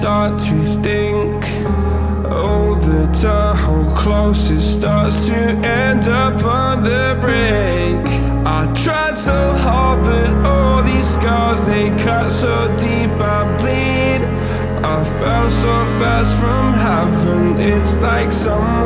start to think. Oh, the tunnel closest starts to end up on the brink. I tried so hard, but all these scars, they cut so deep I bleed. I fell so fast from heaven, it's like someone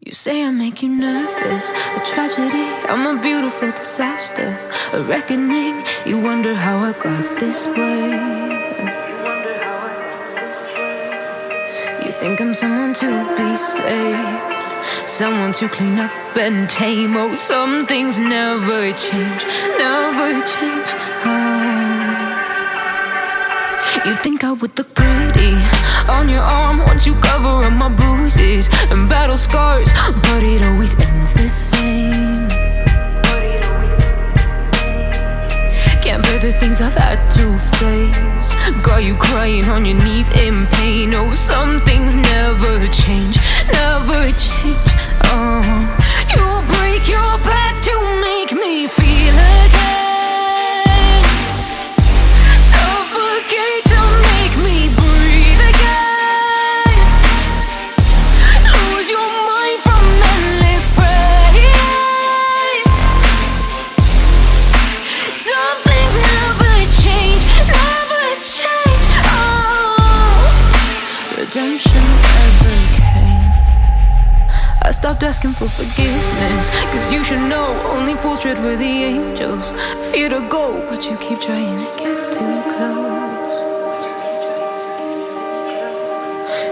You say I make you nervous, a tragedy. I'm a beautiful disaster, a reckoning. You wonder how I got this way. You think I'm someone to be saved, someone to clean up and tame. Oh, some things never change, never change. Oh. You think I would look pretty on your arm once you cover up my bruises and battle scars, but it always ends the same. Can't bear the things I've had to face. Got you crying on your knees in pain. Oh, some things never change, never change. Oh, you break your back stopped asking for forgiveness, cause you should know only fools tread with the angels. Fear to go, but you keep trying to get too close.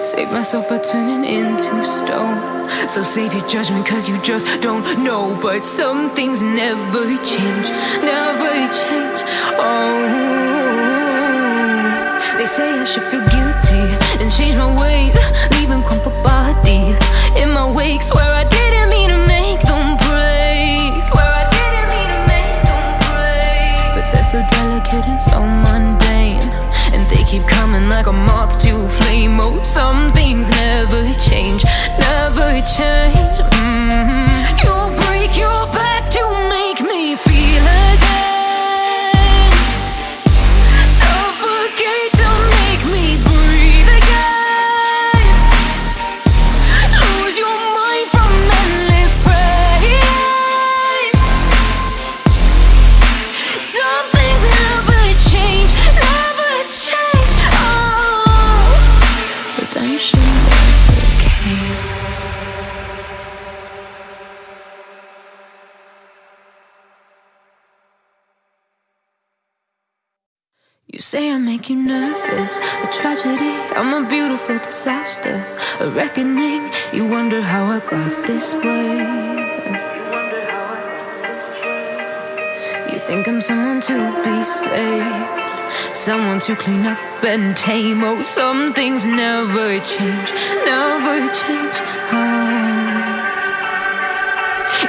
Save myself by turning into stone. So save your judgment, cause you just don't know. But some things never change, never change. Oh, they say I should feel guilty and change my ways, leaving crumpled bodies in my wakes Where I didn't mean to make them break. Swear I didn't mean to make them break. But they're so delicate and so mundane. And they keep coming like a moth to a flame. Oh, some make you nervous, a tragedy. I'm a beautiful disaster, a reckoning. You wonder how I got this way. You think I'm someone to be saved, someone to clean up and tame. Oh, some things never change, never change. Oh.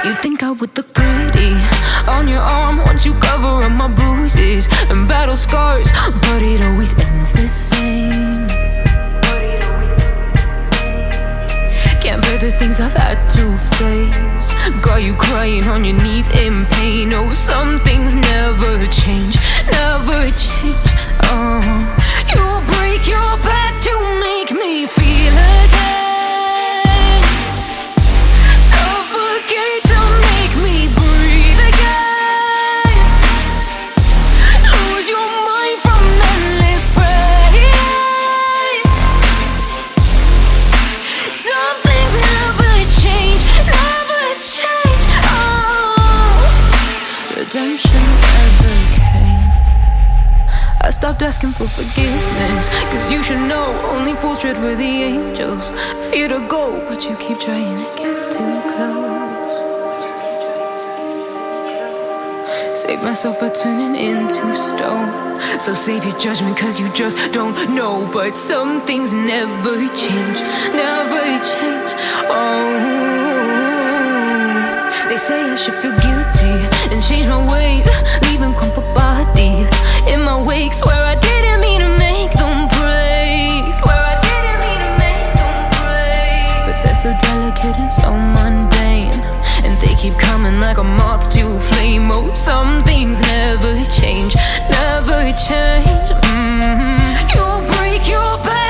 You think I would look pretty on your arm once you cover up my bruises and battle scars, but it always ends the same. Can't bear the things I've had to face. Got you crying on your knees in pain. Oh, some things never change, never change. Oh, you break your back to make me feel stopped asking for forgiveness, cause you should know only fools tread where the angels fear to go, but you keep trying to get too close. Save myself by turning into stone. So save your judgment, cause you just don't know. But some things never change, never change. Oh, they say I should feel guilty and change my ways, leaving crumpled bodies in my wake. Swear I didn't mean to make them break. Swear I didn't mean to make them break. But they're so delicate and so mundane. And they keep coming like a moth to a flame. Oh, some things never change, never change. Mhm. You break your back